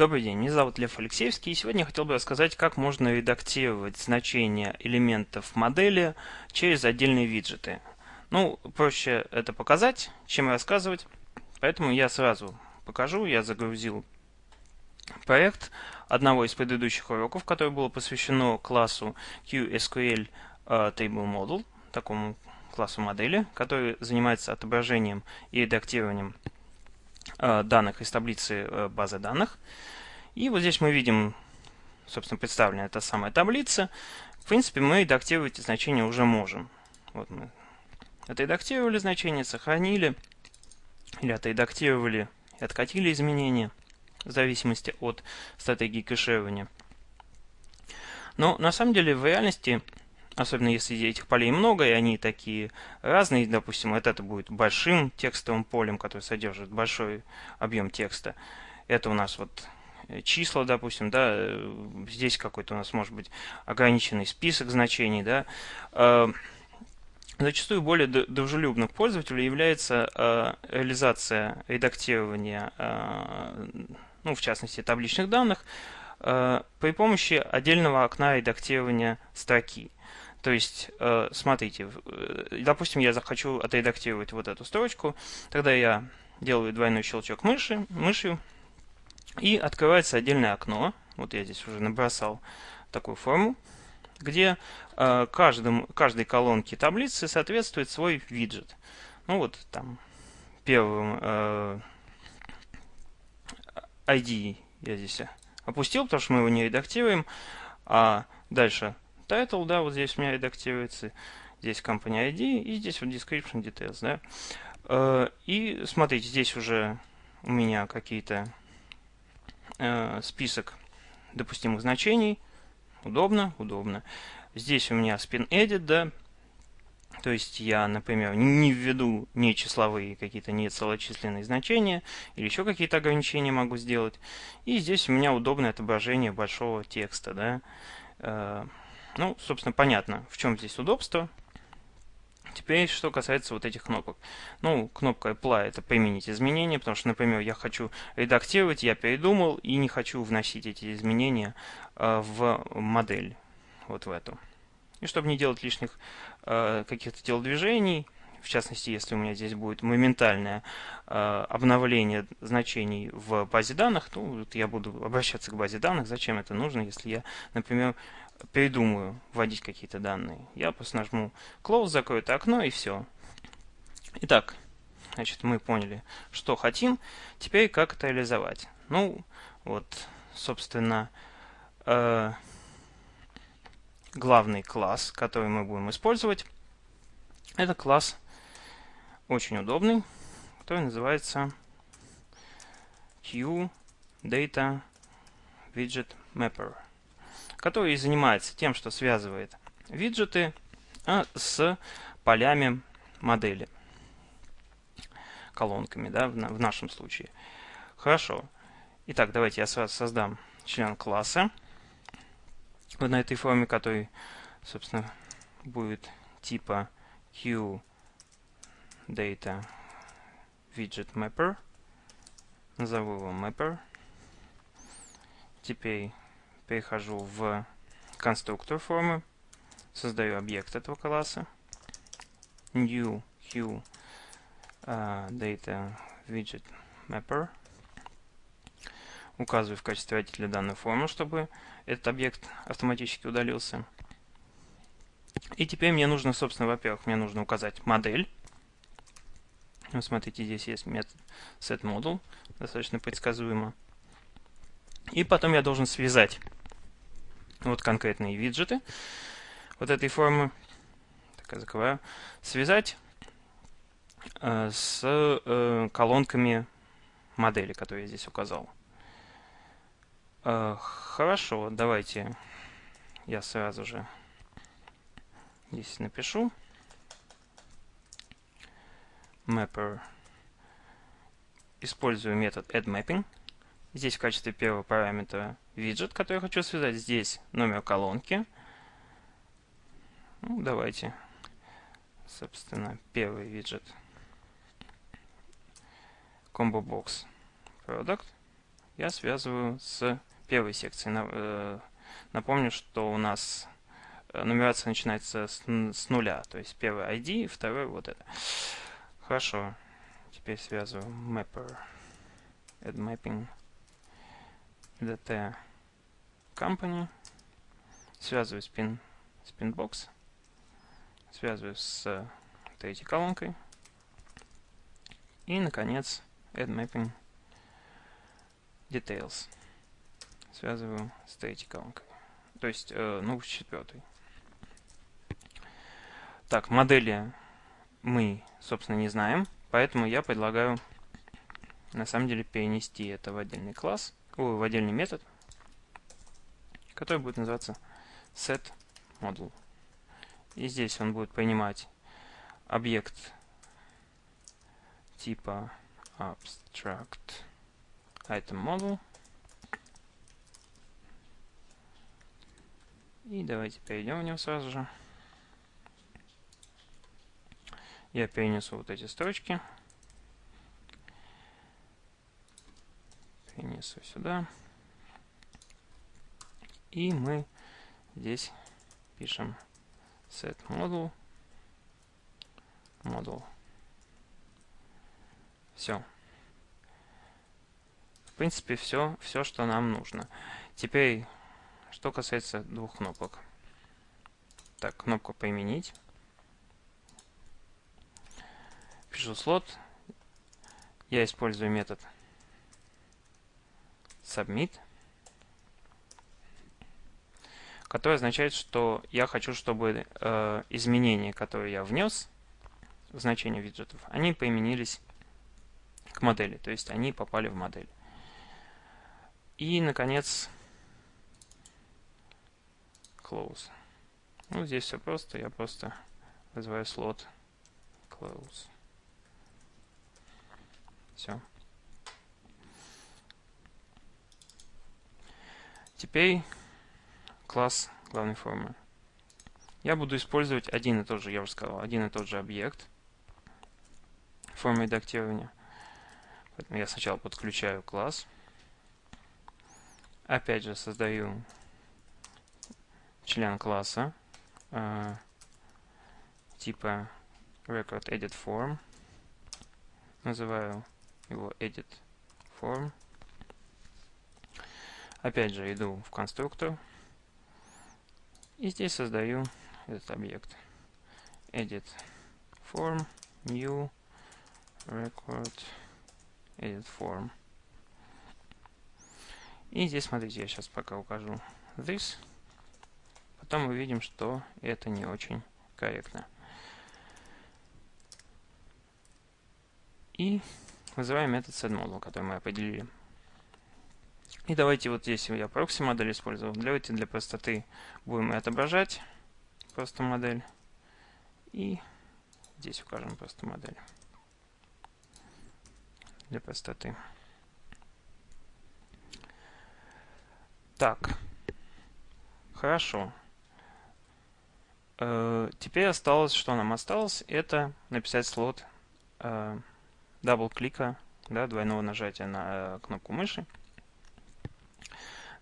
Добрый день, меня зовут Лев Алексеевский, и сегодня я хотел бы рассказать, как можно редактировать значения элементов модели через отдельные виджеты. Ну, проще это показать, чем рассказывать, поэтому я сразу покажу. Я загрузил проект одного из предыдущих уроков, которое было посвящено классу QSQL uh, Model, такому классу модели, который занимается отображением и редактированием Э, данных из таблицы э, базы данных. И вот здесь мы видим, собственно, представлена эта самая таблица. В принципе, мы редактировать эти значения уже можем. Вот мы отредактировали значение, сохранили, или отредактировали и откатили изменения, в зависимости от стратегии кэширования. Но на самом деле в реальности особенно если этих полей много, и они такие разные, допустим, вот это будет большим текстовым полем, который содержит большой объем текста. Это у нас вот э, числа, допустим, да, э, здесь какой-то у нас может быть ограниченный список значений, да. Э, зачастую более дружелюбным пользователю является реализация редактирования, ну, в частности, табличных данных, при помощи отдельного окна редактирования строки. То есть, э, смотрите, э, допустим, я захочу отредактировать вот эту строчку, тогда я делаю двойной щелчок мыши, мышью, и открывается отдельное окно. Вот я здесь уже набросал такую форму, где э, каждым, каждой колонке таблицы соответствует свой виджет. Ну вот там первым ID я здесь опустил, потому что мы его не редактируем, а дальше title, да, вот здесь у меня редактируется, здесь company ID и здесь вот description details, да. Э, и смотрите, здесь уже у меня какие-то э, список допустимых значений. Удобно, удобно. Здесь у меня spin edit, да, то есть я, например, не введу не числовые какие-то не целочисленные значения или еще какие-то ограничения могу сделать. И здесь у меня удобное отображение большого текста, да. Ну, собственно, понятно, в чем здесь удобство. Теперь, что касается вот этих кнопок. Ну, кнопка Apply – это применить изменения, потому что, например, я хочу редактировать, я передумал и не хочу вносить эти изменения э, в модель, вот в эту. И чтобы не делать лишних э, каких-то телодвижений, в частности, если у меня здесь будет моментальное э, обновление значений в базе данных, то вот я буду обращаться к базе данных. Зачем это нужно, если я, например, передумаю вводить какие-то данные. Я просто нажму Close, закрою это окно и все. Итак, значит, мы поняли, что хотим. Теперь как это реализовать. Ну, вот, собственно, э, главный класс, который мы будем использовать, это класс очень удобный, который называется QData Widget Mapper который занимается тем, что связывает виджеты а, с полями модели, колонками, да, в, нашем случае. Хорошо. Итак, давайте я сразу создам член класса на этой форме, который, собственно, будет типа QData widget mapper. Назову его mapper. Теперь перехожу в конструктор формы, создаю объект этого класса, new q uh, data widget mapper, указываю в качестве родителя данную форму, чтобы этот объект автоматически удалился. И теперь мне нужно, собственно, во-первых, мне нужно указать модель. Вот смотрите, здесь есть метод setModel, достаточно предсказуемо. И потом я должен связать вот конкретные виджеты вот этой формы, так я закрываю, связать э, с э, колонками модели, которые я здесь указал. Э, хорошо, давайте я сразу же здесь напишу. Mapper. Использую метод addMapping. Здесь в качестве первого параметра виджет, который я хочу связать. Здесь номер колонки. Ну, давайте, собственно, первый виджет. Combo Box Product. я связываю с первой секцией. Э, напомню, что у нас э, нумерация начинается с, нуля, то есть первый ID, второй вот это. Хорошо. Теперь связываю mapper, add mapping, dt company, связываю spin, spinbox, связываю с третьей колонкой и, наконец, add mapping details. Связываю с третьей колонкой. То есть, э, ну, с четвертой. Так, модели мы, собственно, не знаем, поэтому я предлагаю на самом деле перенести это в отдельный класс, о, в отдельный метод, который будет называться setModel. И здесь он будет принимать объект типа abstract item model. И давайте перейдем в него сразу же. Я перенесу вот эти строчки. Перенесу сюда. И мы здесь пишем set model model. Все. В принципе, все, все, что нам нужно. Теперь, что касается двух кнопок. Так, кнопку «Применить». Пишу слот. Я использую метод submit, который означает, что я хочу, чтобы э, изменения, которые я внес в значение виджетов, они применились к модели, то есть они попали в модель. И, наконец, close. Ну, здесь все просто, я просто вызываю слот close. Все. Теперь класс главной формы. Я буду использовать один и тот же, я уже сказал, один и тот же объект формы редактирования. Поэтому я сначала подключаю класс. Опять же создаю член класса э, типа record edit form. Называю его edit form. Опять же иду в конструктор и здесь создаю этот объект edit form new record edit form. И здесь, смотрите, я сейчас пока укажу this. Потом мы видим, что это не очень корректно. И вызываем метод setModel, который мы определили. И давайте вот здесь я прокси модель использовал. Давайте для простоты будем отображать просто модель. И здесь укажем просто модель. Для простоты. Так. Хорошо. Э, теперь осталось, что нам осталось, это написать слот э, дабл-клика, да, двойного нажатия на э, кнопку мыши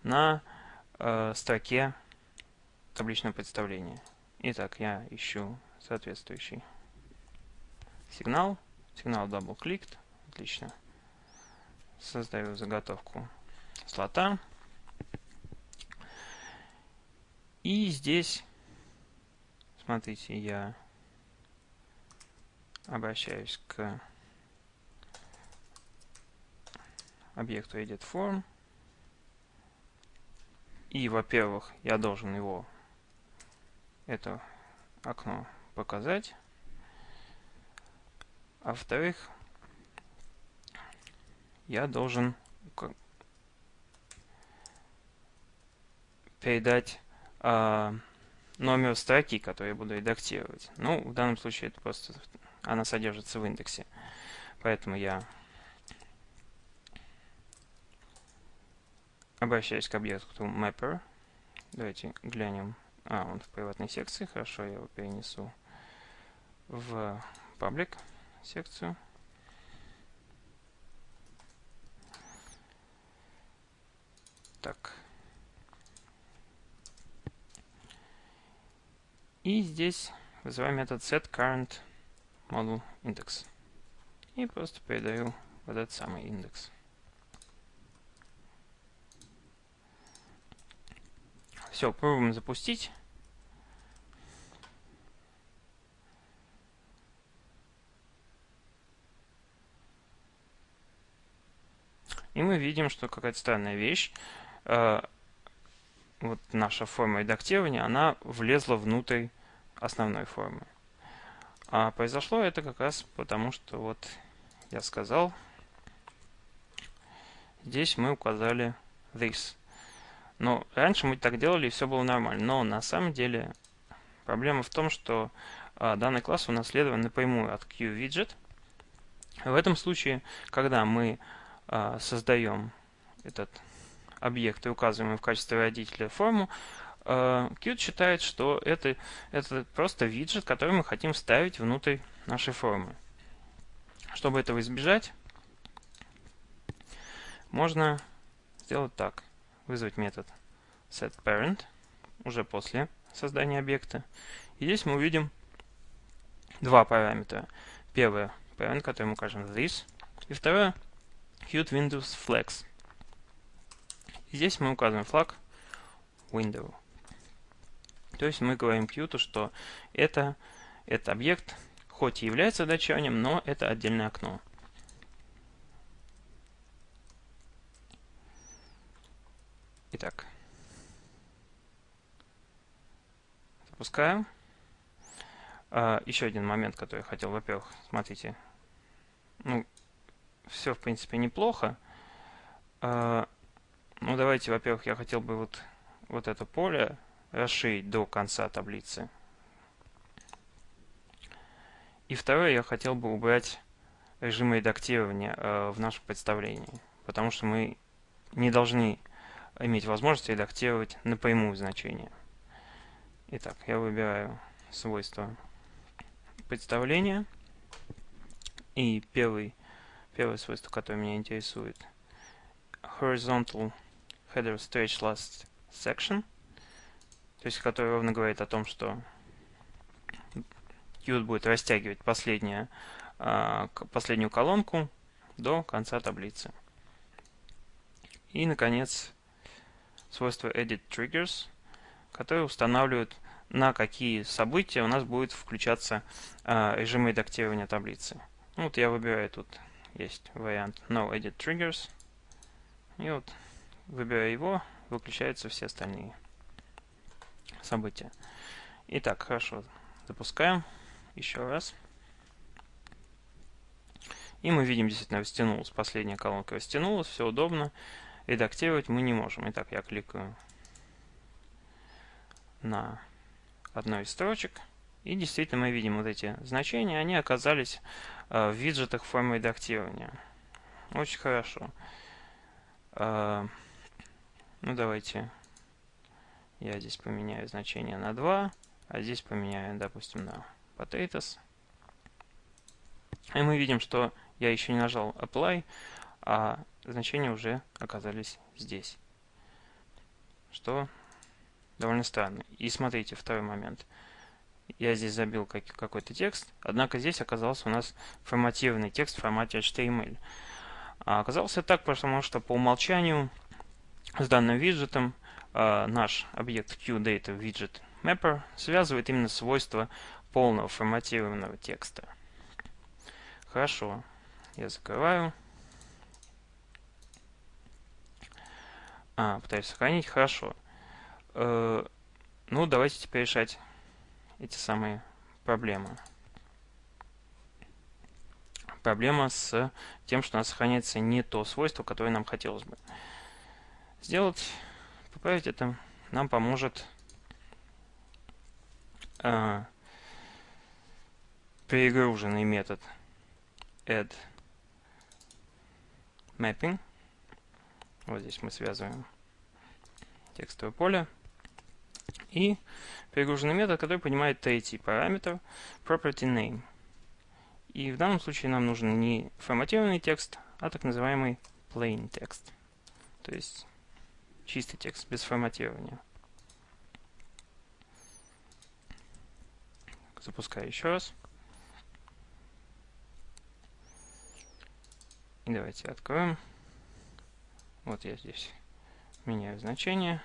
на э, строке табличного представления. Итак, я ищу соответствующий сигнал. Сигнал double-clicked. Отлично. Создаю заготовку слота. И здесь, смотрите, я обращаюсь к объекту editForm. И, во-первых, я должен его, это окно, показать. А во-вторых, я должен передать э, номер строки, который я буду редактировать. Ну, в данном случае это просто она содержится в индексе. Поэтому я обращаюсь к объекту mapper. Давайте глянем. А, он в приватной секции. Хорошо, я его перенесу в паблик секцию. Так. И здесь вызываем метод setCurrentModelIndex. И просто передаю вот этот самый индекс. Все, пробуем запустить. И мы видим, что какая-то странная вещь. Э, вот наша форма редактирования, она влезла внутрь основной формы. А произошло это как раз потому, что вот я сказал, здесь мы указали this. Но раньше мы так делали, и все было нормально. Но на самом деле проблема в том, что а, данный класс унаследован напрямую от QWidget. В этом случае, когда мы а, создаем этот объект и указываем в качестве родителя форму, а, Qt считает, что это, это просто виджет, который мы хотим вставить внутрь нашей формы. Чтобы этого избежать, можно сделать так вызвать метод setParent уже после создания объекта. И здесь мы увидим два параметра. Первый параметр, который мы укажем this, и второе Qt Windows Flex. И здесь мы указываем флаг window. То есть мы говорим Qt, что это, это объект, хоть и является датчанием, но это отдельное окно. Итак, запускаем. А, еще один момент, который я хотел. Во-первых, смотрите, ну, все, в принципе, неплохо. А, ну, давайте, во-первых, я хотел бы вот, вот это поле расширить до конца таблицы. И второе, я хотел бы убрать режим редактирования э, в нашем представлении, потому что мы не должны иметь возможность редактировать напрямую значение. Итак, я выбираю свойства представления. И первый, первое свойство, которое меня интересует, horizontal header stretch last section, то есть который ровно говорит о том, что Qt будет растягивать последнюю, а, последнюю колонку до конца таблицы. И, наконец, свойство edit triggers, которые устанавливают, на какие события у нас будет включаться э, режим редактирования таблицы. Ну, вот я выбираю тут, есть вариант no edit triggers. И вот, выбирая его, выключаются все остальные события. Итак, хорошо, запускаем еще раз. И мы видим, действительно, растянулась. Последняя колонка растянулась, все удобно редактировать мы не можем. Итак, я кликаю на одной из строчек. И действительно мы видим вот эти значения, они оказались э, в виджетах формы редактирования. Очень хорошо. Э, ну давайте я здесь поменяю значение на 2, а здесь поменяю, допустим, на potatoes. И мы видим, что я еще не нажал apply, а значения уже оказались здесь. Что довольно странно. И смотрите, второй момент. Я здесь забил какой-то текст, однако здесь оказался у нас форматированный текст в формате HTML. А оказался так, потому что по умолчанию с данным виджетом э, наш объект QDataWidgetMapper связывает именно свойства полного форматированного текста. Хорошо, я закрываю. А, пытаюсь сохранить. Хорошо. Э, ну, давайте теперь решать эти самые проблемы. Проблема с тем, что у нас сохраняется не то свойство, которое нам хотелось бы. Сделать, поправить это нам поможет э, перегруженный метод add mapping вот здесь мы связываем текстовое поле. И перегруженный метод, который понимает третий параметр property name. И в данном случае нам нужен не форматированный текст, а так называемый plain текст. То есть чистый текст, без форматирования. Запускаю еще раз. И давайте откроем. Вот я здесь меняю значение.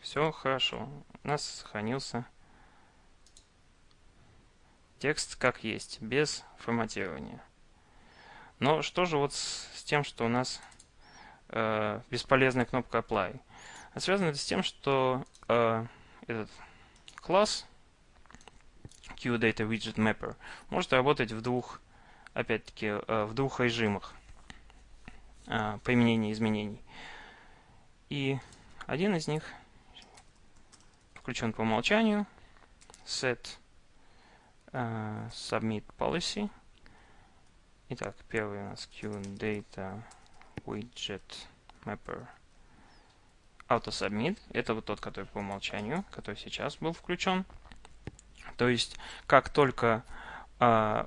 Все хорошо. У нас сохранился текст как есть, без форматирования. Но что же вот с, с тем, что у нас э, бесполезная кнопка Apply? А связано это с тем, что э, этот класс QDataWidgetMapper может работать в двух, опять-таки, э, в двух режимах э, применения изменений. И один из них включен по умолчанию. Set uh, Submit Policy. Итак, первый у нас QData Widget Mapper AutoSubmit. Это вот тот, который по умолчанию, который сейчас был включен. То есть, как только э,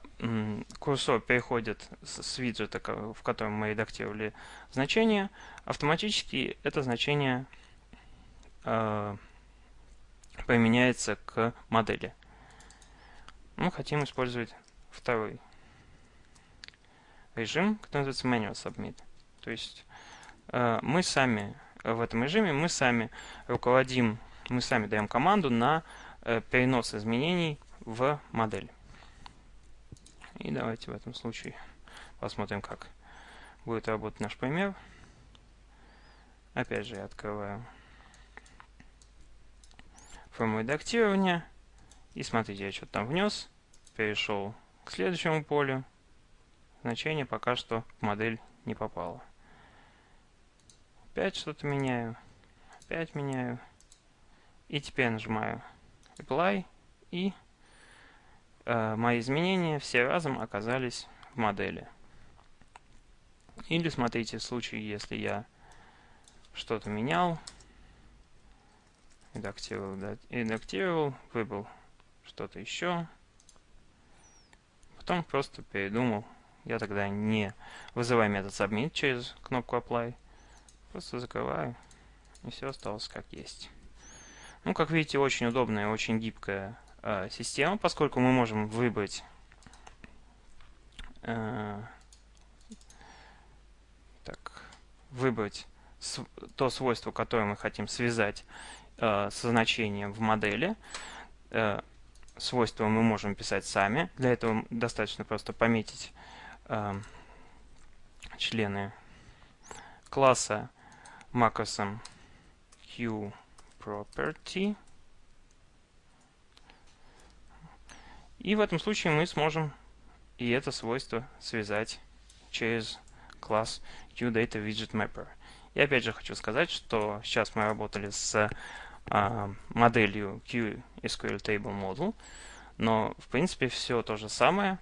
курсор переходит с, с виджета, в котором мы редактировали значение, автоматически это значение э, применяется к модели. Мы хотим использовать второй режим, который называется Manual Submit. То есть э, мы сами в этом режиме, мы сами руководим, мы сами даем команду на э, перенос изменений в модель. И давайте в этом случае посмотрим, как будет работать наш пример. Опять же, я открываю форму редактирования. И смотрите, я что-то там внес, перешел к следующему полю. Значение пока что в модель не попало. Опять что-то меняю. Опять меняю. И теперь нажимаю Apply. И мои изменения все разом оказались в модели. Или смотрите, в случае, если я что-то менял, редактировал, да, редактировал, выбрал что-то еще. Потом просто передумал. Я тогда не вызываю метод submit через кнопку apply. Просто закрываю. И все осталось как есть. Ну, как видите, очень удобная, очень гибкая э, система, поскольку мы можем выбрать э, так, выбрать то свойство, которое мы хотим связать э, со значением в модели. Э, свойства мы можем писать сами. Для этого достаточно просто пометить э, члены класса макросом QProperty. И в этом случае мы сможем и это свойство связать через класс QDataWidgetMapper. И опять же хочу сказать, что сейчас мы работали с а, моделью QSQL Table Model, но в принципе все то же самое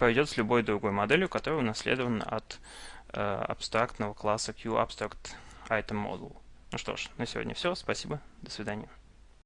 пойдет с любой другой моделью, которая унаследована от э, абстрактного класса QAbstract Item Model. Ну что ж, на сегодня все. Спасибо. До свидания.